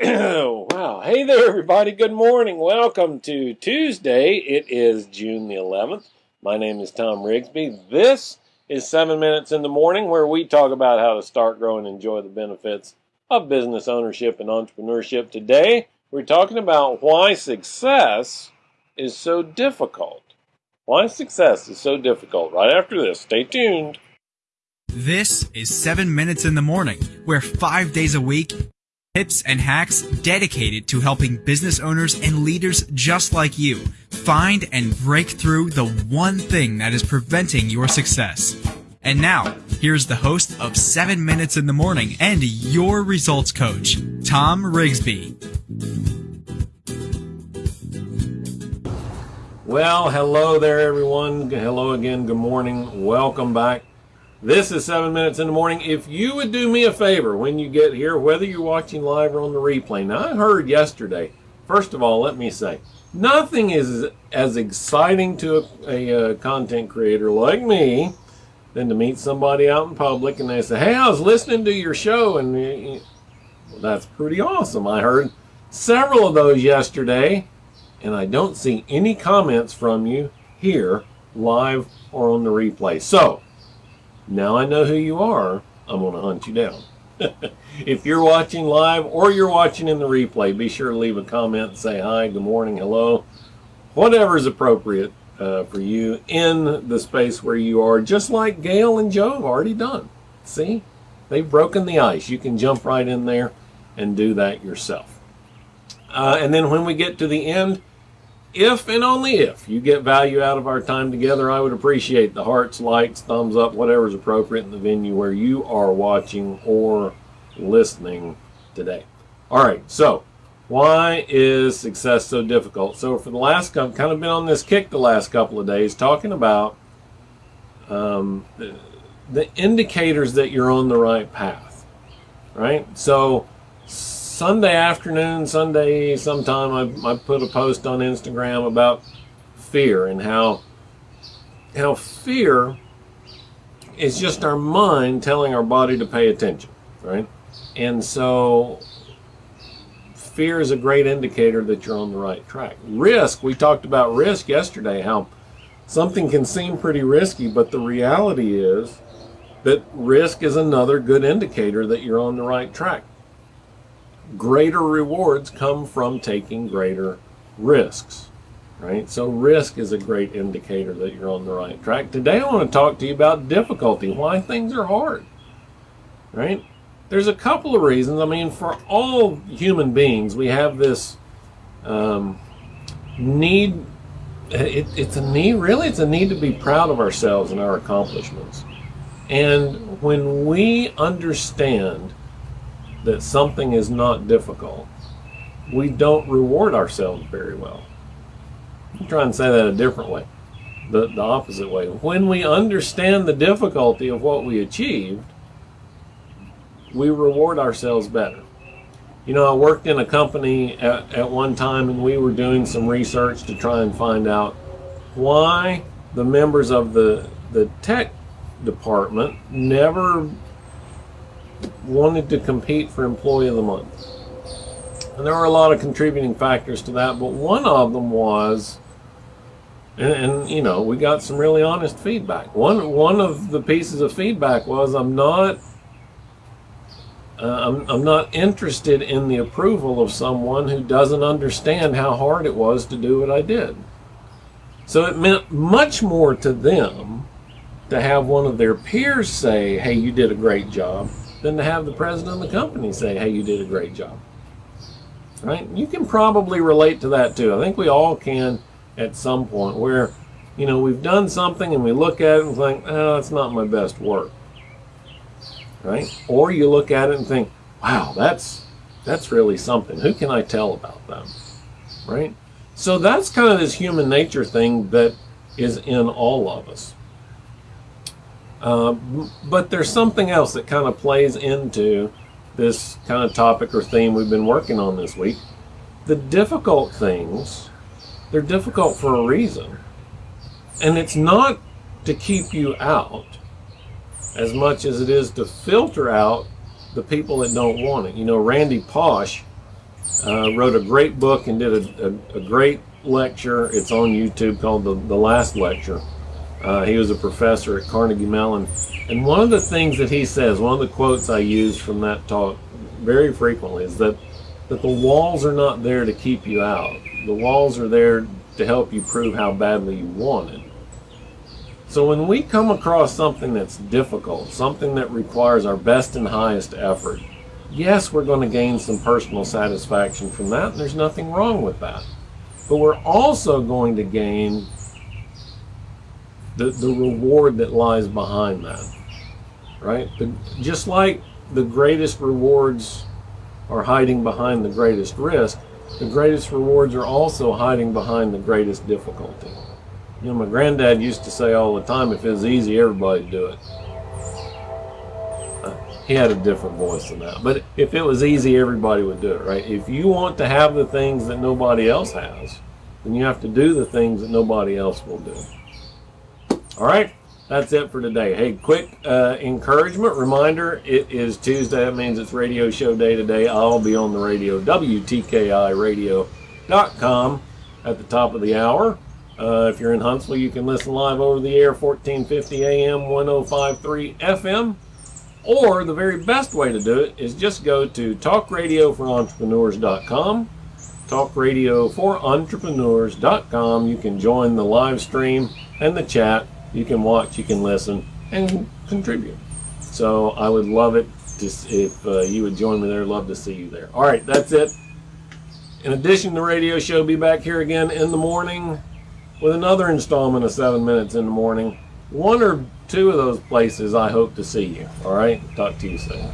wow. Hey there, everybody. Good morning. Welcome to Tuesday. It is June the 11th. My name is Tom Rigsby. This is 7 Minutes in the Morning, where we talk about how to start, grow, and enjoy the benefits of business ownership and entrepreneurship. Today, we're talking about why success is so difficult. Why success is so difficult. Right after this, stay tuned. This is 7 Minutes in the Morning, where five days a week, tips and hacks dedicated to helping business owners and leaders just like you find and break through the one thing that is preventing your success. And now, here's the host of 7 Minutes in the Morning and your results coach, Tom Rigsby. Well, hello there, everyone. Hello again. Good morning. Welcome back. This is 7 Minutes in the Morning. If you would do me a favor when you get here, whether you're watching live or on the replay. Now, I heard yesterday, first of all, let me say, nothing is as exciting to a, a, a content creator like me than to meet somebody out in public and they say, hey, I was listening to your show and well, that's pretty awesome. I heard several of those yesterday and I don't see any comments from you here live or on the replay. So, now I know who you are, I'm going to hunt you down. if you're watching live or you're watching in the replay, be sure to leave a comment, say hi, good morning, hello, whatever is appropriate uh, for you in the space where you are, just like Gail and Joe have already done. See, they've broken the ice. You can jump right in there and do that yourself. Uh, and then when we get to the end, if and only if you get value out of our time together, I would appreciate the hearts, likes, thumbs up, whatever is appropriate in the venue where you are watching or listening today. All right, so why is success so difficult? So for the last, I've kind of been on this kick the last couple of days talking about um, the, the indicators that you're on the right path, right? So Sunday afternoon, Sunday sometime, I, I put a post on Instagram about fear and how how fear is just our mind telling our body to pay attention, right? And so fear is a great indicator that you're on the right track. Risk, we talked about risk yesterday, how something can seem pretty risky, but the reality is that risk is another good indicator that you're on the right track greater rewards come from taking greater risks, right? So risk is a great indicator that you're on the right track. Today I want to talk to you about difficulty, why things are hard, right? There's a couple of reasons. I mean, for all human beings, we have this um, need. It, it's a need, really, it's a need to be proud of ourselves and our accomplishments. And when we understand that something is not difficult, we don't reward ourselves very well. I'm trying to say that a different way, the, the opposite way. When we understand the difficulty of what we achieved, we reward ourselves better. You know, I worked in a company at, at one time and we were doing some research to try and find out why the members of the, the tech department never wanted to compete for Employee of the Month. And there were a lot of contributing factors to that, but one of them was, and, and, you know, we got some really honest feedback. One one of the pieces of feedback was, I'm not, uh, I'm, I'm not interested in the approval of someone who doesn't understand how hard it was to do what I did. So it meant much more to them to have one of their peers say, hey, you did a great job, than to have the president of the company say, hey, you did a great job. Right? You can probably relate to that too. I think we all can at some point where, you know, we've done something and we look at it and think, oh, that's not my best work. Right? Or you look at it and think, wow, that's that's really something. Who can I tell about them? Right? So that's kind of this human nature thing that is in all of us. Uh, but there's something else that kind of plays into this kind of topic or theme we've been working on this week. The difficult things, they're difficult for a reason. And it's not to keep you out as much as it is to filter out the people that don't want it. You know, Randy Pausch uh, wrote a great book and did a, a, a, great lecture. It's on YouTube called The, the Last Lecture. Uh, he was a professor at Carnegie Mellon. And one of the things that he says, one of the quotes I use from that talk very frequently is that, that the walls are not there to keep you out. The walls are there to help you prove how badly you want it. So when we come across something that's difficult, something that requires our best and highest effort, yes, we're going to gain some personal satisfaction from that, there's nothing wrong with that. But we're also going to gain the, the reward that lies behind that, right? The, just like the greatest rewards are hiding behind the greatest risk, the greatest rewards are also hiding behind the greatest difficulty. You know, my granddad used to say all the time, if it was easy, everybody'd do it. Uh, he had a different voice than that. But if it was easy, everybody would do it, right? If you want to have the things that nobody else has, then you have to do the things that nobody else will do. All right, that's it for today. Hey, quick uh, encouragement reminder it is Tuesday. That means it's radio show day today. I'll be on the radio, WTKIRadio.com at the top of the hour. Uh, if you're in Huntsville, you can listen live over the air, 1450 AM, 1053 FM. Or the very best way to do it is just go to talkradioforentrepreneurs.com. Talkradioforentrepreneurs.com. You can join the live stream and the chat. You can watch, you can listen, and contribute. So I would love it to, if uh, you would join me there. Love to see you there. All right, that's it. In addition to the radio show, be back here again in the morning with another installment of 7 Minutes in the Morning. One or two of those places I hope to see you. All right? Talk to you soon.